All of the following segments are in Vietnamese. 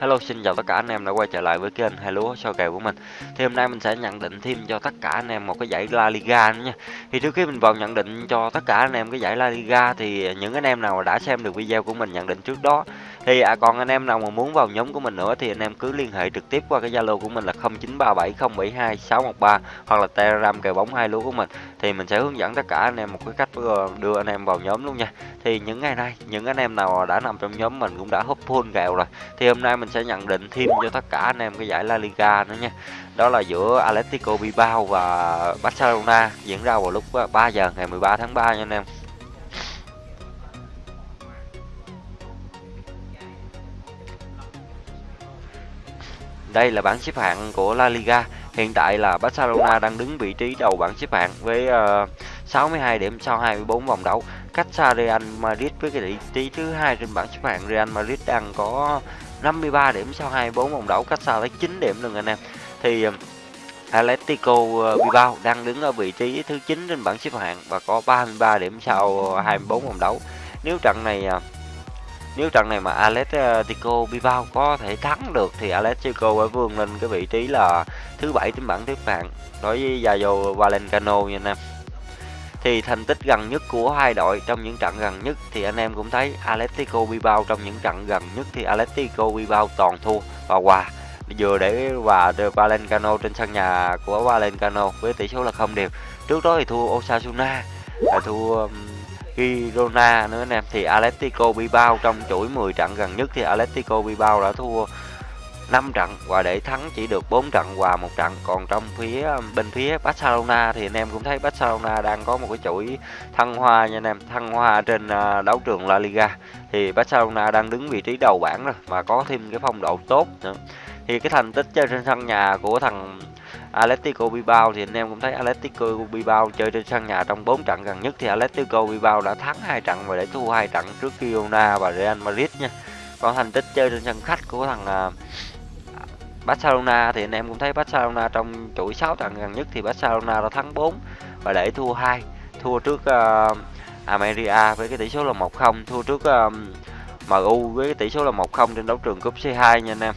Hello, xin chào tất cả anh em đã quay trở lại với kênh hai lúa soi kèo của mình. Thì hôm nay mình sẽ nhận định thêm cho tất cả anh em một cái giải La Liga nữa nha. Thì trước khi mình vào nhận định cho tất cả anh em cái giải La Liga thì những anh em nào đã xem được video của mình nhận định trước đó thì à, còn anh em nào mà muốn vào nhóm của mình nữa thì anh em cứ liên hệ trực tiếp qua cái Zalo của mình là 0937072613 hoặc là Telegram kèo bóng hai lúa của mình thì mình sẽ hướng dẫn tất cả anh em một cái cách ờ, đưa anh em vào nhóm luôn nha. Thì những ngày nay những anh em nào đã nằm trong nhóm mình cũng đã húp full kèo rồi. Thì hôm nay mình sẽ nhận định thêm cho tất cả anh em cái giải La Liga nữa nha. Đó là giữa Atletico Bilbao và Barcelona diễn ra vào lúc ờ, 3 giờ ngày 13 tháng 3 nha anh em. Đây là bảng xếp hạng của La Liga. Hiện tại là Barcelona đang đứng vị trí đầu bảng xếp hạng với ờ, uh, 62 điểm sau 24 vòng đấu. Cách xa Real Madrid với cái vị trí thứ hai trên bảng xếp hạng. Real Madrid đang có 53 điểm sau 24 vòng đấu, cách xa tới 9 điểm luôn anh em. Thì ờ, Atletico ờ, Bilbao đang đứng ở vị trí thứ 9 trên bảng xếp hạng và có 33 điểm sau 24 vòng đấu. Nếu trận này uh, nếu trận này mà Atletico Bilbao có thể thắng được thì Atletico phải vươn lên cái vị trí là thứ bảy trên bảng xếp hạng đối với Rayo Vallecano nha anh em. Thì thành tích gần nhất của hai đội trong những trận gần nhất thì anh em cũng thấy Atletico Bilbao trong những trận gần nhất thì Atletico Bilbao toàn thua và hòa vừa để hòa Valencano trên sân nhà của Valencano với tỷ số là không đều. Trước đó thì thua Osasuna, thua um, Girona nữa anh em thì Atletico Bilbao trong chuỗi 10 trận gần nhất thì Atletico Bilbao đã thua 5 trận và để thắng chỉ được 4 trận và một trận. Còn trong phía, bên phía Barcelona thì anh em cũng thấy Barcelona đang có một cái chuỗi thăng hoa nha anh em, thăng hoa trên à, đấu trường La Liga. Thì Barcelona đang đứng vị trí đầu bảng rồi và có thêm cái phong độ tốt nữa. Thì cái thành tích chơi trên sân nhà của thằng Atletico Bilbao thì anh em cũng thấy Atletico Bilbao chơi trên sân nhà trong 4 trận gần nhất thì Atletico Bilbao đã thắng hai trận và để thua hai trận trước Girona và Real Madrid nha. Còn thành tích chơi trên sân khách của thằng à, Barcelona thì anh em cũng thấy Barcelona trong chuỗi 6 trận gần nhất thì Barcelona đã thắng 4 và để thua hai thua trước à, uh, America với cái tỷ số là 1-0, thua trước à, uh, MU với cái tỷ số là 1-0 trên đấu trường cúp C2 nha anh em.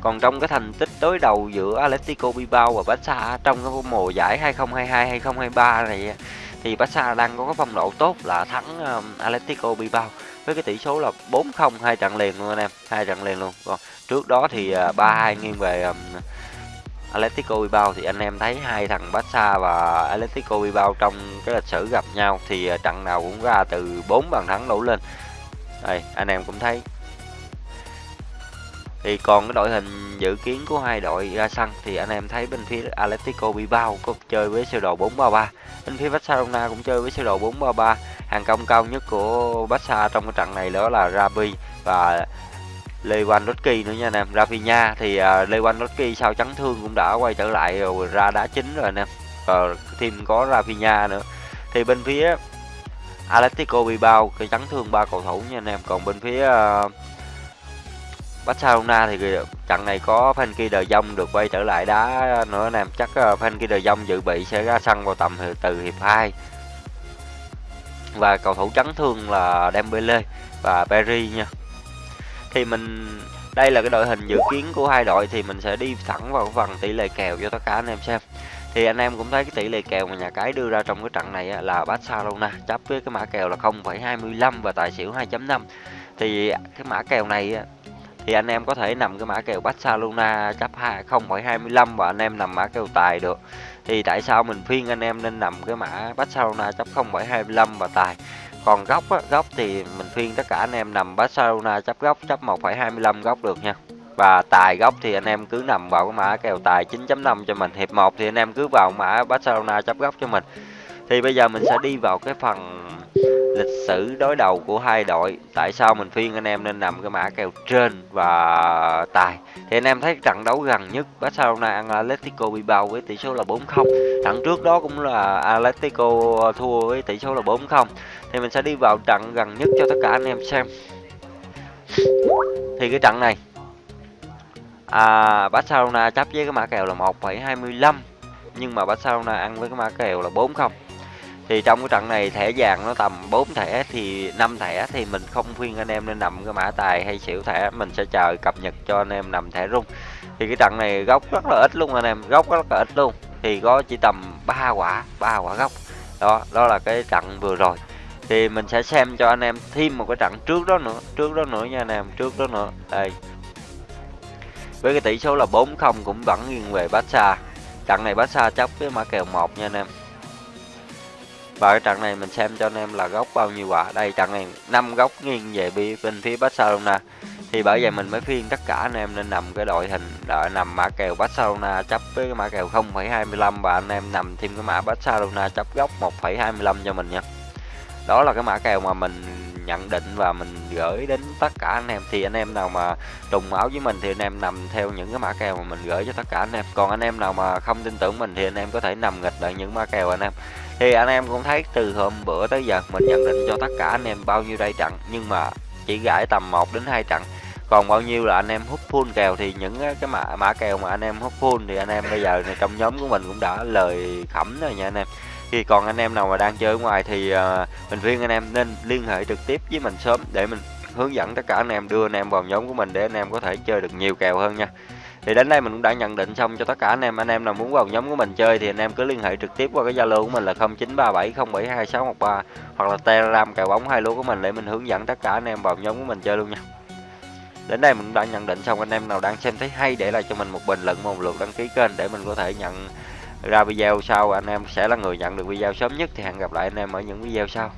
Còn trong cái thành tích đối đầu giữa Atletico Bilbao và Barca trong cái mùa giải 2022-2023 này thì Barca đang có cái phong độ tốt là thắng um, Atletico Bilbao với cái tỷ số là 4-0 hai trận liền luôn anh em, hai trận liền luôn. Còn trước đó thì à, uh, 3-2 nghiêng về um, Atletico Bilbao thì anh em thấy hai thằng Barca và Atletico Bilbao trong cái lịch sử gặp nhau thì à, trận nào cũng ra từ 4 bàn thắng đổ lên. Đây, anh em cũng thấy thì còn cái đội hình dự kiến của hai đội ra sân thì anh em thấy bên phía Atletico Bilbao có chơi với sơ đồ 433 bên phía Barcelona cũng chơi với sơ đồ 433 hàng công cao nhất của Barca trong cái trận này đó là Rabi và Lewandowski nữa nha anh em. Rafinha thì uh, Lewandowski sau chấn thương cũng đã quay trở lại rồi ra đá chính rồi anh em. Và thêm có Rafinha nữa. Thì bên phía Atletico Bilbao cái chấn thương ba cầu thủ nha anh em. Còn bên phía uh, Barcelona thì trận này có Frankie de Jong được quay trở lại đá nữa anh em chắc ờ, Frankie de Jong dự bị sẽ ra sân vào tầm từ hiệp 2 và cầu thủ chấn thương là Dembele và Perry nha. Thì mình đây là cái đội hình dự kiến của hai đội thì mình sẽ đi thẳng vào phần tỷ lệ kèo cho tất cả anh em xem. Thì anh em cũng thấy cái tỷ lệ kèo mà nhà cái đưa ra trong cái trận này là Barcelona chấp với cái mã kèo là 0,25 và tài xỉu 2.5 thì cái mã kèo này thì anh em có thể nằm cái mã kèo Barcelona chấp 0,25 và anh em nằm mã kèo tài được. Thì tại sao mình khuyên anh em nên nằm cái mã Barcelona chấp 0,25 và tài? Còn góc á, góc thì mình khuyên tất cả anh em nằm Barcelona chấp góc chấp 1,25 góc được nha. Và tài góc thì anh em cứ nằm vào cái mã kèo tài 9.5 cho mình hiệp 1 thì anh em cứ vào mã Barcelona chấp góc cho mình. Thì bây giờ mình sẽ đi vào cái phần lịch sử đối đầu của hai đội. Tại sao mình phiên anh em nên nằm cái mã kèo trên và tài? Thì anh em thấy trận đấu gần nhất Barcelona ăn Atletico Bilbao với tỷ số là 4-0 trận trước đó cũng là Atletico thua với tỷ số là 4-0 thì mình sẽ đi vào trận gần nhất cho tất cả anh em xem. Thì cái trận này à, Barcelona chấp với cái mã kèo là 1,25 nhưng mà Barcelona ăn với cái mã kèo là 4-0 thì trong cái trận này thẻ vàng nó tầm 4 thẻ thì 5 thẻ thì mình không khuyên anh em nên nằm cái mã tài hay xỉu thẻ. Mình sẽ chờ cập nhật cho anh em nằm thẻ rung. Thì cái trận này góc rất là ít luôn anh em góc rất là ít luôn. Thì có chỉ tầm 3 quả, ba quả góc đó đó là cái trận vừa rồi. Thì mình sẽ xem cho anh em thêm một cái trận trước đó nữa, trước đó nữa nha anh em, trước đó nữa. Đây. Với cái tỷ số là 4-0 cũng vẫn nghiêng về Barca. Trận này Barca chấp với mã kèo 1 nha anh em và cái trận này mình xem cho anh em là góc bao nhiêu quả. Đây trận này 5 góc nghiêng về bên phía Barcelona. Thì bởi vậy mình mới phiên tất cả anh em nên nằm cái đội hình đợi nằm mã kèo Barcelona chấp với cái mã kèo 0,25 và anh em nằm thêm cái mã Barcelona chấp góc 1,25 cho mình nha. Đó là cái mã kèo mà mình nhận định và mình gửi đến tất cả anh em. Thì anh em nào mà trùng máu với mình thì anh em nằm theo những cái mã kèo mà mình gửi cho tất cả anh em. Còn anh em nào mà không tin tưởng mình thì anh em có thể nằm nghịch lại những mã kèo anh em. Thì anh em cũng thấy từ hôm bữa tới giờ mình nhận định cho tất cả anh em bao nhiêu đây trận. Nhưng mà chỉ gãi tầm 1 đến 2 trận. Còn bao nhiêu là anh em hút full kèo thì những cái mã mã kèo mà anh em hút full thì anh em bây giờ này trong nhóm của mình cũng đã lời khẩm rồi nha anh em thì còn anh em nào mà đang chơi ở ngoài thì uh, mình khuyên anh em nên liên hệ trực tiếp với mình sớm để mình hướng dẫn tất cả anh em đưa anh em vào nhóm của mình để anh em có thể chơi được nhiều kèo hơn nha. Thì đến đây mình cũng đã nhận định xong cho tất cả anh em. Anh em nào muốn vào nhóm của mình chơi thì anh em cứ liên hệ trực tiếp qua cái zalo của mình là 0937072613 hoặc là telegram kèo bóng hai lúa của mình để mình hướng dẫn tất cả anh em vào nhóm của mình chơi luôn nha. Đến đây mình cũng đã nhận định xong anh em nào đang xem thấy hay để lại cho mình một bình luận một lượt đăng ký kênh để mình có thể nhận ra video sau, anh em sẽ là người nhận được video sớm nhất, thì hẹn gặp lại anh em ở những video sau.